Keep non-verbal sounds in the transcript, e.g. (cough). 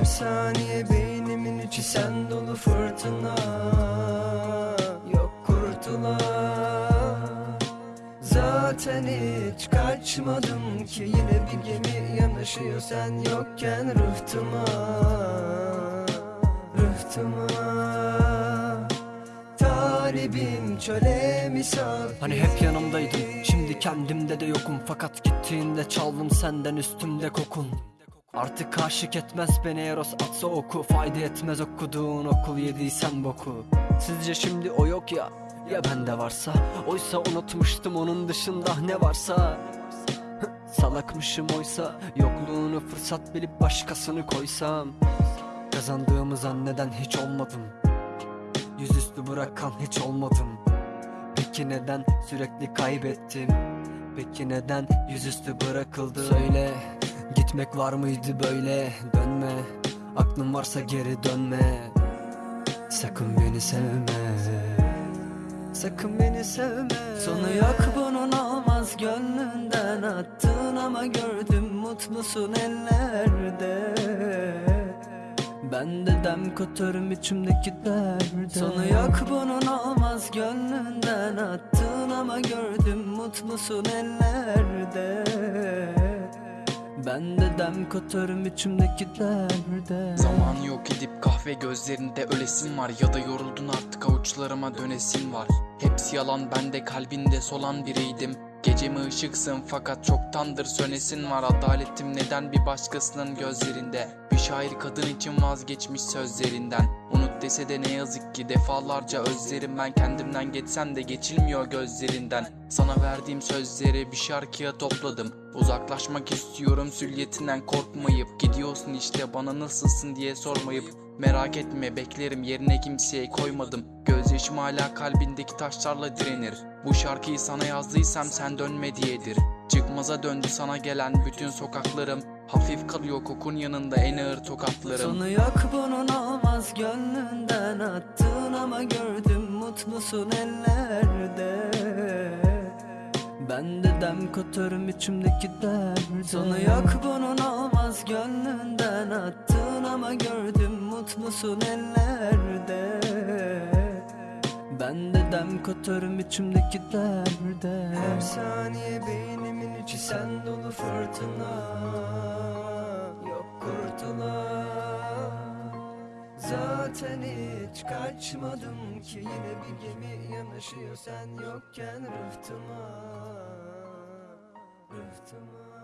Her saniye beynimin içi sen dolu fırtına Yok kurtulan Zaten hiç kaçmadım ki Yine bir gemi yanaşıyor sen yokken rıhtıma Rıhtıma. Talibim çöle misal Hani hep yanımdaydın Şimdi kendimde de yokum. Fakat gittiğinde çaldım senden üstümde kokun Artık aşık etmez beni Eros atsa oku. Fayda etmez okuduğun okul yediysen boku. Sizce şimdi o yok ya Ya bende varsa? Oysa unutmuştum onun dışında ne varsa? (laughs) Salakmışım oysa Yokluğunu fırsat bilip başkasını koysam. Kazandığımı zanneden hiç olmadım. Yüzüstü bırakan hiç olmadım. Peki neden sürekli kaybettim? Peki neden yüzüstü bırakıldı Söyle gitmek var mıydı böyle? Dönme. Aklın varsa geri dönme. Sakın beni sevme. Sakın beni sevme. Sonu yok bunun olmaz gönlünden. Attın Ama gördüm mutlusun ellerde. Ben de dem katarım içimdeki derde. Sonu yok bunun olmaz gönlünden. Attın Ama gördüm mutlusun ellerde Ben de dem katarım içimdeki derde Zaman yok edip kahve gözlerinde ölesin var. Ya da yoruldun artık avuçlarıma dönesin var. Hepsi yalan ben de kalbinde solan biriydim. Gecemi ışıksın fakat çoktandır sönesin var. Adaletim neden bir başkasının gözlerinde? Bir şair kadın için vazgeçmiş sözlerinden Unut dese de ne yazık ki defalarca özlerim Ben. Kendimden geçsem de geçilmiyor gözlerinden. Sana verdiğim sözleri bir şarkıya topladım. Uzaklaşmak istiyorum sülyetinden korkmayıp. Gidiyorsun işte bana nasılsın diye sormayıp. Merak etme beklerim yerine kimseye koymadım. Gözyaşım hala kalbindeki taşlarla direnir. Bu şarkıyı sana yazdıysam sen dönme diyedir Çıkmaza döndü sana gelen bütün sokaklarım. Hafif kalıyor kokun yanında en ağır tokatlarım. Sonu yok bunun olmaz gönlünden attın Ama gördüm mutlusun ellerde. Ben de dem katarım içimdeki derde. Sonu yok bunun olmaz gönlünden attın Ama gördüm mutlusun ellerde. Ben de dem katarım içimdeki derde. Her saniye beynimin içi sen dolu fırtına Yok kurtulan Zaten hiç kaçmadım ki Yine bir gemi yanaşıyor sen yokken rıhtıma Rıhtıma